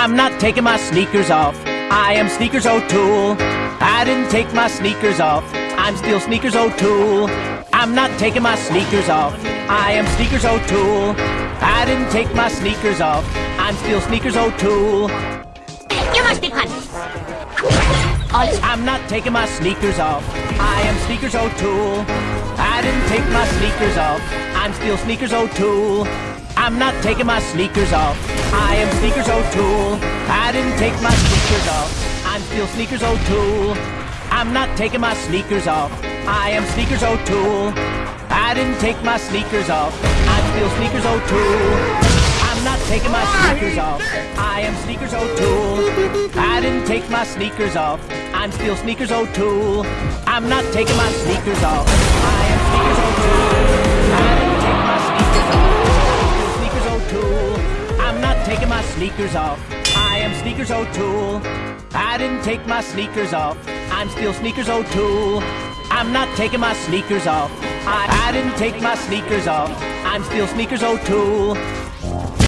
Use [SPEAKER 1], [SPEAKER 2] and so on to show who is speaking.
[SPEAKER 1] I'm not taking my sneakers off. I am Sneakers O'Toole. I didn't take my sneakers off. I'm still Sneakers O'Toole. I'm not taking my sneakers off. I am Sneakers O'Toole. I didn't take my sneakers off. I'm still Sneakers O'Toole.
[SPEAKER 2] You must be punished.
[SPEAKER 1] I'm not taking my sneakers off. I am Sneakers O'Toole. I didn't take my sneakers off. I'm still Sneakers O'Toole. I'm not taking my sneakers off. I am Sneakers O'Toole. I didn't take my sneakers off. I'm still Sneakers O'Toole. I'm not taking my sneakers off. I am Sneakers O'Toole. I didn't take my sneakers off. I'm still Sneakers O'Toole. I'm not taking my sneakers off. I am Sneakers O'Toole. I didn't take my sneakers off. I'm still Sneakers O'Toole. I'm not taking my sneakers off. Sneakers off. I am Sneakers O'Toole. I didn't take my sneakers off. I'm still Sneakers O'Toole. I'm not taking my sneakers off. I, I didn't take my sneakers off. I'm still Sneakers O'Toole.